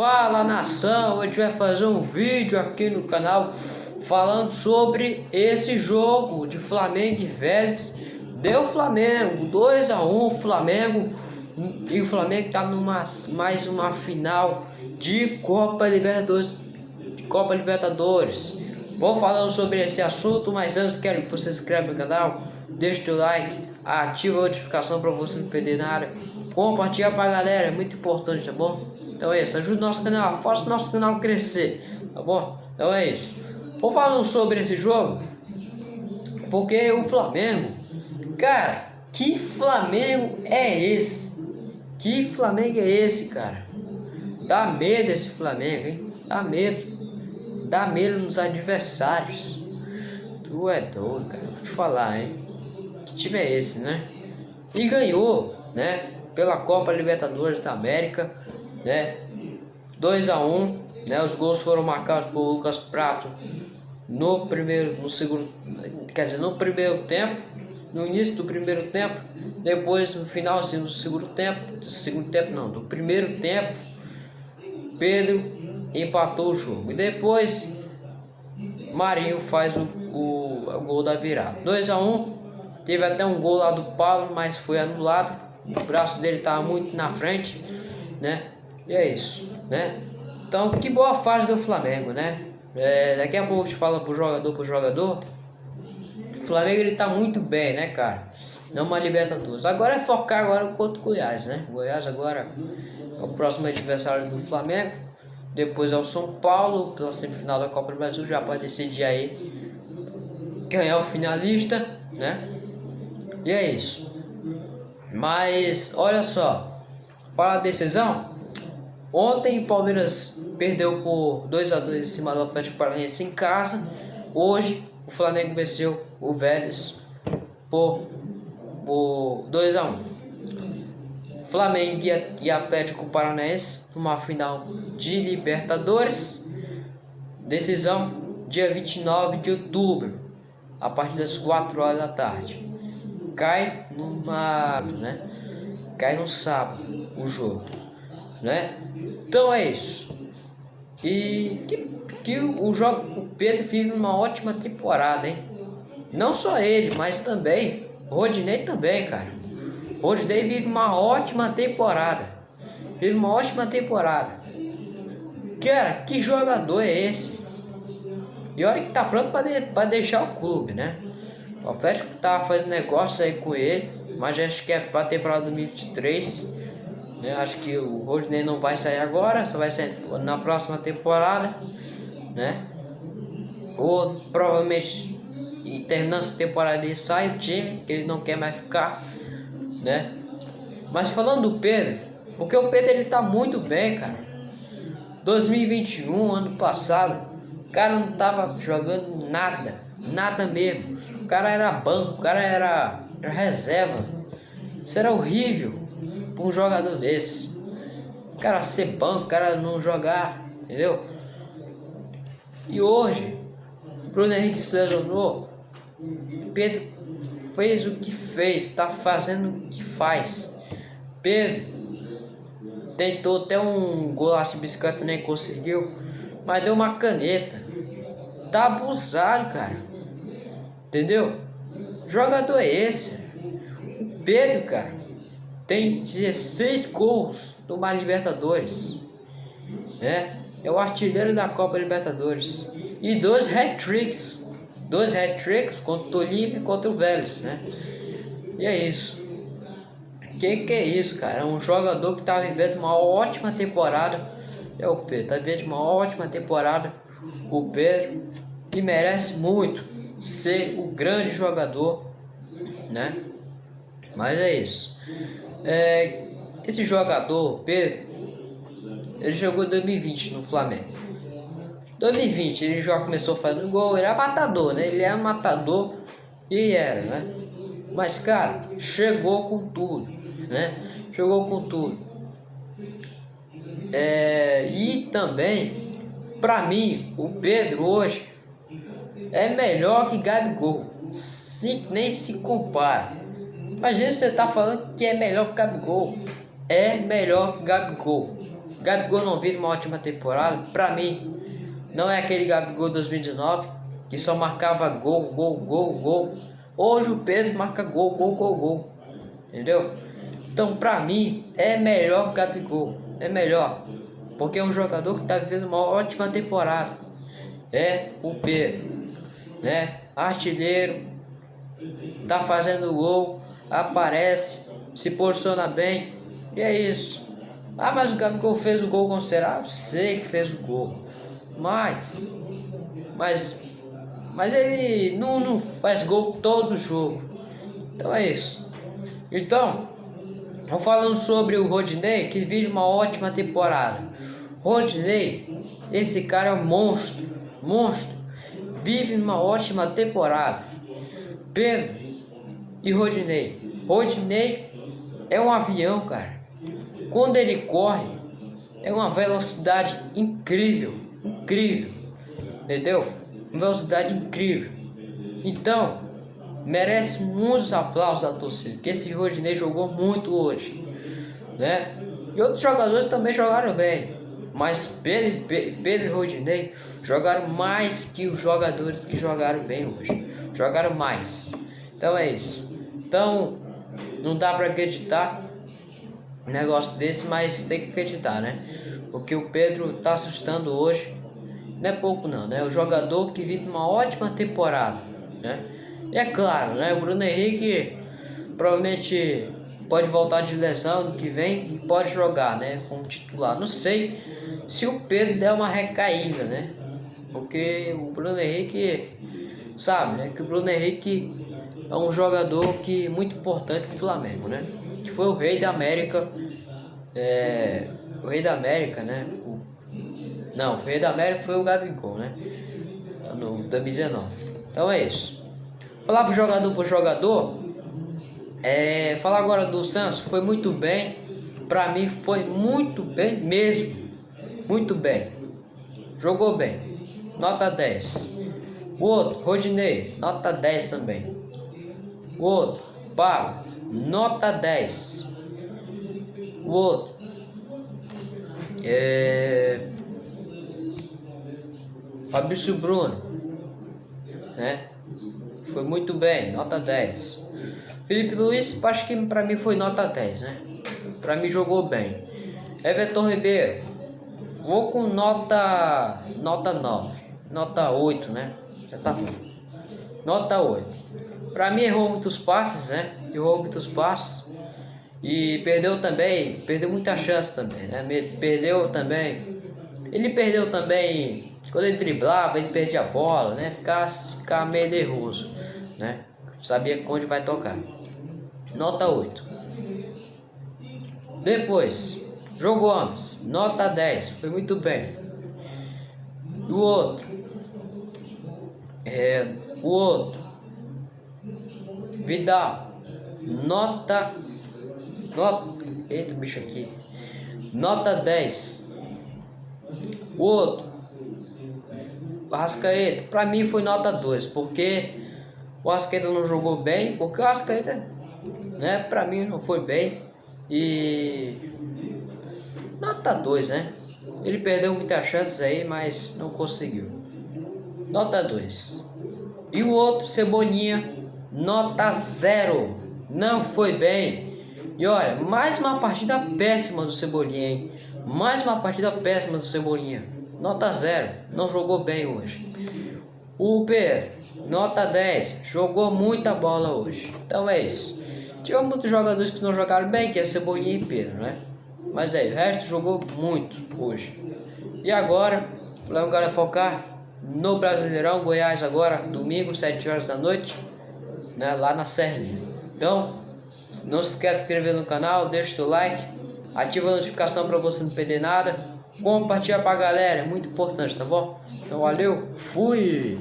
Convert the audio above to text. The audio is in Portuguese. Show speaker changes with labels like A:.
A: Fala nação, a gente vai fazer um vídeo aqui no canal falando sobre esse jogo de Flamengo e Vélez. Deu Flamengo, 2 a 1 Flamengo e o Flamengo está numa mais uma final de Copa Libertadores, de Copa Libertadores. Vou falando sobre esse assunto, mas antes quero que você se inscreva no canal, deixe o like, ativa a notificação para você não perder nada, compartilha para a galera, é muito importante, tá bom? Então é isso, ajude o nosso canal, faça o nosso canal crescer, tá bom? Então é isso. Vou falando sobre esse jogo, porque o Flamengo, cara, que Flamengo é esse? Que Flamengo é esse, cara? Dá medo esse Flamengo, hein? Dá medo. Dá medo nos adversários. Tu é doido, cara. Vou te falar, hein? Que time é esse, né? E ganhou, né? Pela Copa Libertadores da América né? 2 a 1 um, né? Os gols foram marcados por Lucas Prato no primeiro, no segundo, quer dizer, no primeiro tempo, no início do primeiro tempo, depois no final assim, do segundo tempo, do segundo tempo não, do primeiro tempo, Pedro empatou o jogo e depois Marinho faz o, o, o gol da virada. 2 a 1 um, teve até um gol lá do Paulo, mas foi anulado. O braço dele estava muito na frente, né? E é isso, né? Então, que boa fase do Flamengo, né? É, daqui a pouco a gente fala pro jogador pro jogador. O Flamengo ele tá muito bem, né, cara? Não uma Libertadores. Agora é focar agora contra o Goiás, né? O Goiás agora é o próximo adversário do Flamengo. Depois é o São Paulo, pela semifinal da Copa do Brasil, já pode decidir aí quem é o finalista, né? E é isso. Mas olha só, para a decisão, Ontem o Palmeiras perdeu por 2 a 2 em cima do Atlético Paranaense em casa. Hoje o Flamengo venceu o Vélez por, por 2 a 1. Flamengo e Atlético Paranaense numa final de Libertadores. Decisão dia 29 de outubro, a partir das 4 horas da tarde. Cai numa, né? Cai no sábado o jogo né? Então é isso. E que, que o, o Pedro vive uma ótima temporada, hein? Não só ele, mas também Rodinei também, cara. Rodinei vive uma ótima temporada. Vive uma ótima temporada. Cara, que jogador é esse? E olha que tá pronto para de, deixar o clube, né? O Atlético tá fazendo negócio aí com ele, mas acho que é para temporada 2023. Né? Acho que o Rodney não vai sair agora, só vai sair na próxima temporada, né? Ou provavelmente e terminando essa temporada ele sai do time, que ele não quer mais ficar, né? Mas falando do Pedro, porque o Pedro ele tá muito bem, cara. 2021, ano passado, o cara não tava jogando nada, nada mesmo. O cara era banco, o cara era, era reserva. Isso era horrível um jogador desse. O cara ser banco, o cara não jogar, entendeu? E hoje, Bruno Henrique se lesionou. Pedro fez o que fez, está fazendo o que faz. Pedro tentou até um golaço de bicicleta, nem conseguiu, mas deu uma caneta. Tá abusado, cara. Entendeu? Jogador é esse. Pedro, cara tem 16 gols no Libertadores. Né? É o artilheiro da Copa Libertadores. E dois hat-tricks. Dois hat-tricks contra o Tolima e contra o Vélez, né? E é isso. Que que é isso, cara? Um jogador que está vivendo uma ótima temporada. É o Pedro, está vivendo uma ótima temporada. O Pedro, que merece muito ser o grande jogador, né? Mas é isso. É, esse jogador, Pedro, ele jogou 2020 no Flamengo. 2020 ele já começou fazendo gol, ele era matador, né? Ele era matador e era, né? Mas cara, chegou com tudo, né? Chegou com tudo. É, e também, para mim, o Pedro hoje é melhor que Gabigol. Se, nem se compara. Imagina você tá falando que é melhor que Gabigol. É melhor que Gabigol. Gabigol não vive uma ótima temporada. Pra mim, não é aquele Gabigol 2019 que só marcava gol, gol, gol, gol. Hoje o Pedro marca gol, gol, gol, gol. Entendeu? Então, pra mim, é melhor que o Gabigol. É melhor. Porque é um jogador que está vivendo uma ótima temporada. É o Pedro. Né? Artilheiro. Tá fazendo gol. Aparece. Se posiciona bem. E é isso. Ah, mas o Gabigol fez o gol considerável? Sei que fez o gol. Mas. Mas. Mas ele não, não faz gol todo jogo. Então é isso. Então, vamos falando sobre o Rodinei, que vive uma ótima temporada. Rodinei, esse cara é um monstro, monstro. Vive uma ótima temporada. Pedro e Rodinei. Rodinei é um avião, cara. Quando ele corre, é uma velocidade incrível, incrível. Entendeu? Uma velocidade incrível. Então, merece muitos aplausos da torcida, porque esse Rodinei jogou muito hoje, né? E outros jogadores também jogaram bem, mas Pedro, Pedro e Rodinei jogaram mais que os jogadores que jogaram bem hoje, jogaram mais. Então é isso. Então não dá para acreditar um negócio desse, mas tem que acreditar, né? Porque o Pedro tá assustando hoje, não é pouco não, né? O jogador que vive uma ótima temporada, né? E é claro, né? O Bruno Henrique provavelmente pode voltar de lesão no que vem e pode jogar, né? Como titular. Não sei se o Pedro der uma recaída, né? Porque o Bruno Henrique sabe, né? Que o Bruno Henrique é um jogador que muito importante para o Flamengo, né? Que foi o rei da América, é, o rei da América, né? O, não, o rei da América foi o Gabigol, né? No 2019. Então é isso. Falar pro jogador pro jogador, é, falar agora do Santos, foi muito bem. Pra mim foi muito bem mesmo. Muito bem. Jogou bem. Nota 10. O outro, Rodinei, nota 10 também. O outro, Pablo, nota 10. O outro, é, Fabrício Bruno, né? Foi muito bem, nota 10. Felipe Luiz, acho que para mim foi nota 10, né? Para mim jogou bem. Everton Ribeiro, vou com nota nota 9, nota 8, né? Já tá bom. Nota 8. Para mim errou muitos passes, né? Errou muitos passes. E perdeu também, perdeu muita chance também, né? Perdeu também. Ele perdeu também quando ele driblava, ele perdia a bola, né? Ficava, ficava meio nervoso né? Sabia onde vai tocar. Nota 8. Depois, João Gomes, nota 10, foi muito bem. O outro, é, o outro, Vidal, nota, nota, eita bicho aqui, nota 10. O outro, Rascaeta, para mim foi nota 2, porque o Asqueta não jogou bem, porque o Asqueta, né, pra mim não foi bem. E nota 2, né? Ele perdeu muitas chances aí, mas não conseguiu. Nota 2. E o outro, Cebolinha, nota 0. Não foi bem. E olha, mais uma partida péssima do Cebolinha, hein? Mais uma partida péssima do Cebolinha. Nota 0. Não jogou bem hoje. O Pedro, Nota 10. Jogou muita bola hoje. Então é isso. Tivemos muitos jogadores que não jogaram bem, que é Cebolinha e Pedro, né? Mas aí, o resto jogou muito hoje. E agora, vamos focar no Brasileirão Goiás agora, domingo, 7 horas da noite, né? Lá na Serrinha. Então, não se esqueça de se inscrever no canal, deixa o like, ativa a notificação para você não perder nada. Compartilha pra galera, é muito importante, tá bom? Então valeu, fui!